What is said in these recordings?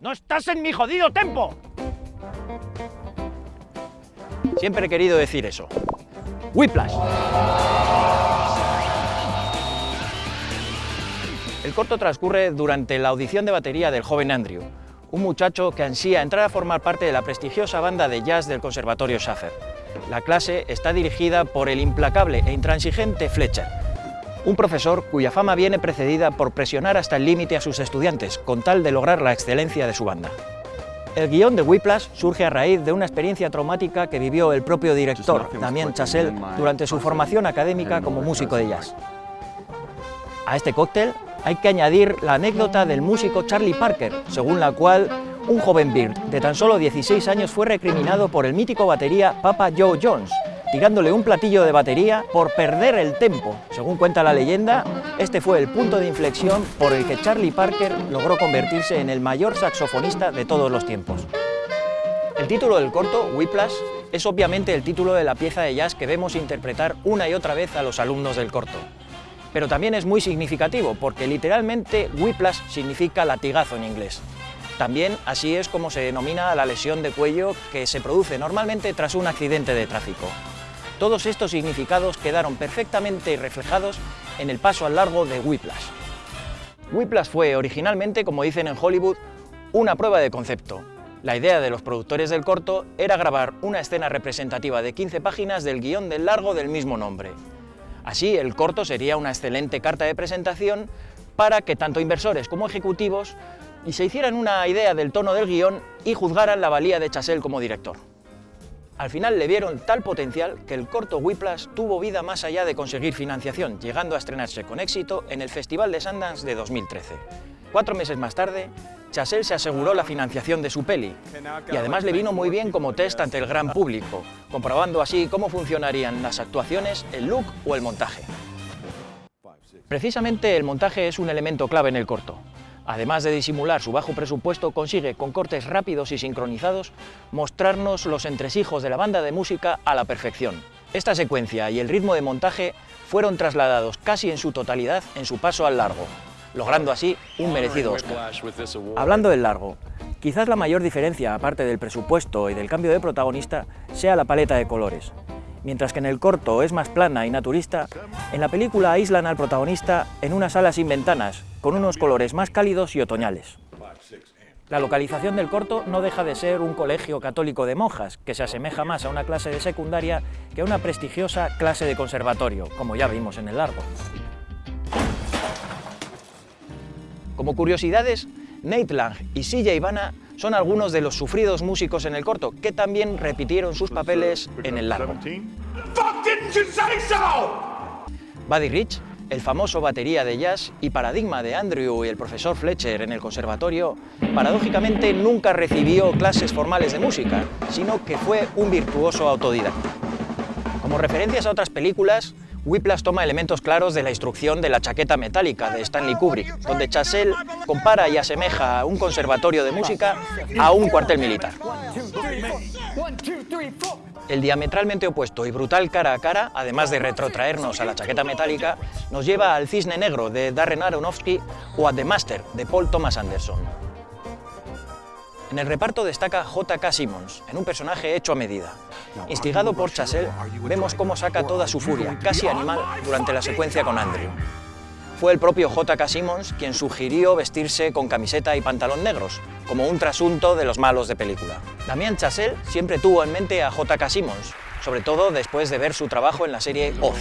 ¡No estás en mi jodido tempo! Siempre he querido decir eso. Whiplash. El corto transcurre durante la audición de batería del joven Andrew, un muchacho que ansía entrar a formar parte de la prestigiosa banda de jazz del Conservatorio Schaffer. La clase está dirigida por el implacable e intransigente Fletcher, un profesor cuya fama viene precedida por presionar hasta el límite a sus estudiantes con tal de lograr la excelencia de su banda. El guion de Whiplash surge a raíz de una experiencia traumática que vivió el propio director, Damien Chazelle, durante su formación académica como músico de jazz. A este cóctel hay que añadir la anécdota del músico Charlie Parker, según la cual un joven Bird de tan solo 16 años fue recriminado por el mítico batería Papa Joe Jones, tirándole un platillo de batería por perder el tempo. Según cuenta la leyenda, este fue el punto de inflexión por el que Charlie Parker logró convertirse en el mayor saxofonista de todos los tiempos. El título del corto, Whiplash, es obviamente el título de la pieza de jazz que vemos interpretar una y otra vez a los alumnos del corto. Pero también es muy significativo, porque literalmente whiplash significa latigazo en inglés. También así es como se denomina la lesión de cuello que se produce normalmente tras un accidente de tráfico. Todos estos significados quedaron perfectamente reflejados en el paso al largo de Whiplash. Whiplash fue originalmente, como dicen en Hollywood, una prueba de concepto. La idea de los productores del corto era grabar una escena representativa de 15 páginas del guion del largo del mismo nombre. Así, el corto sería una excelente carta de presentación para que tanto inversores como ejecutivos se hicieran una idea del tono del guion y juzgaran la valía de Chazelle como director. Al final le vieron tal potencial que el corto Whiplash tuvo vida más allá de conseguir financiación, llegando a estrenarse con éxito en el Festival de Sundance de 2013. Cuatro meses más tarde, Chazelle se aseguró la financiación de su peli, y además le vino muy bien como test ante el gran público, comprobando así cómo funcionarían las actuaciones, el look o el montaje. Precisamente el montaje es un elemento clave en el corto. Además de disimular su bajo presupuesto, consigue, con cortes rápidos y sincronizados, mostrarnos los entresijos de la banda de música a la perfección. Esta secuencia y el ritmo de montaje fueron trasladados casi en su totalidad en su paso al largo, logrando así un merecido Oscar. Hablando del largo, quizás la mayor diferencia, aparte del presupuesto y del cambio de protagonista, sea la paleta de colores. Mientras que en el corto es más plana y naturista, en la película aíslan al protagonista en una sala sin ventanas, con unos colores más cálidos y otoñales. La localización del corto no deja de ser un colegio católico de monjas, que se asemeja más a una clase de secundaria que a una prestigiosa clase de conservatorio, como ya vimos en el largo. Como curiosidades, Nate Lang y CJ Ivana son algunos de los sufridos músicos en el corto, que también repitieron sus papeles en el largo. Buddy Rich, el famoso batería de jazz y paradigma de Andrew y el profesor Fletcher en el conservatorio, paradójicamente nunca recibió clases formales de música, sino que fue un virtuoso autodidacta. Como referencias a otras películas, Whiplash toma elementos claros de la instrucción de la chaqueta metálica de Stanley Kubrick, donde Chazelle compara y asemeja un conservatorio de música a un cuartel militar. El diametralmente opuesto y brutal cara a cara, además de retrotraernos a la chaqueta metálica, nos lleva al Cisne Negro de Darren Aronofsky o a The Master de Paul Thomas Anderson. En el reparto destaca J.K. Simmons, en un personaje hecho a medida. Instigado por Chazelle, vemos cómo saca toda su furia, casi animal, durante la secuencia con Andrew. Fue el propio J.K. Simmons quien sugirió vestirse con camiseta y pantalón negros, como un trasunto de los malos de película. Damien Chazelle siempre tuvo en mente a J.K. Simmons, sobre todo después de ver su trabajo en la serie Oz.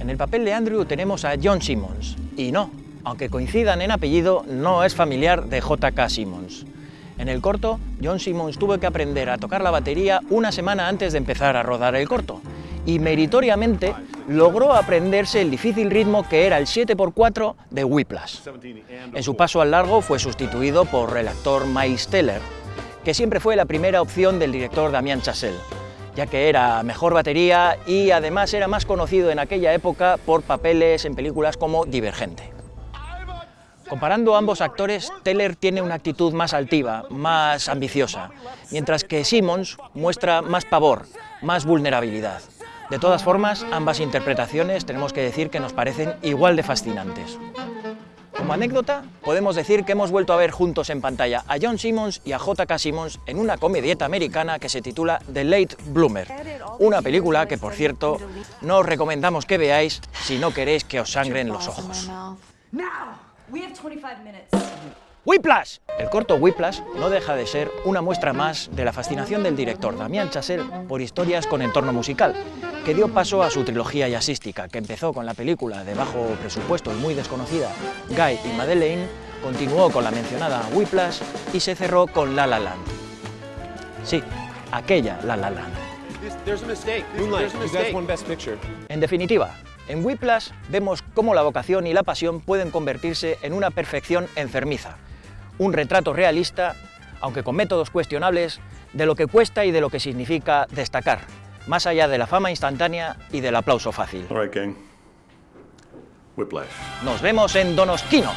En el papel de Andrew tenemos a John Simmons, y no, aunque coincidan en apellido, no es familiar de J.K. Simmons. En el corto, John Simmons tuvo que aprender a tocar la batería una semana antes de empezar a rodar el corto, y meritoriamente logró aprenderse el difícil ritmo que era el 7x4 de Whiplash. En su paso al largo fue sustituido por el actor Miles Teller, que siempre fue la primera opción del director Damien Chazelle, ya que era mejor batería y además era más conocido en aquella época por papeles en películas como Divergente. Comparando ambos actores, Teller tiene una actitud más altiva, más ambiciosa, mientras que Simmons muestra más pavor, más vulnerabilidad. De todas formas, ambas interpretaciones tenemos que decir que nos parecen igual de fascinantes. Como anécdota, podemos decir que hemos vuelto a ver juntos en pantalla a John Simmons y a J.K. Simmons en una comedieta americana que se titula The Late Bloomer, una película que, por cierto, no os recomendamos que veáis si no queréis que os sangren los ojos. Whiplash. El corto Whiplash no deja de ser una muestra más de la fascinación del director Damien Chazelle por historias con entorno musical, que dio paso a su trilogía jazzística, que empezó con la película de bajo presupuesto y muy desconocida Guy y Madeleine, continuó con la mencionada Whiplash y se cerró con La La Land. Sí, aquella La La Land. En definitiva, en Whiplash vemos cómo la vocación y la pasión pueden convertirse en una perfección enfermiza, un retrato realista, aunque con métodos cuestionables, de lo que cuesta y de lo que significa destacar, más allá de la fama instantánea y del aplauso fácil. All right, gang. Whiplash. Nos vemos en Donosquino.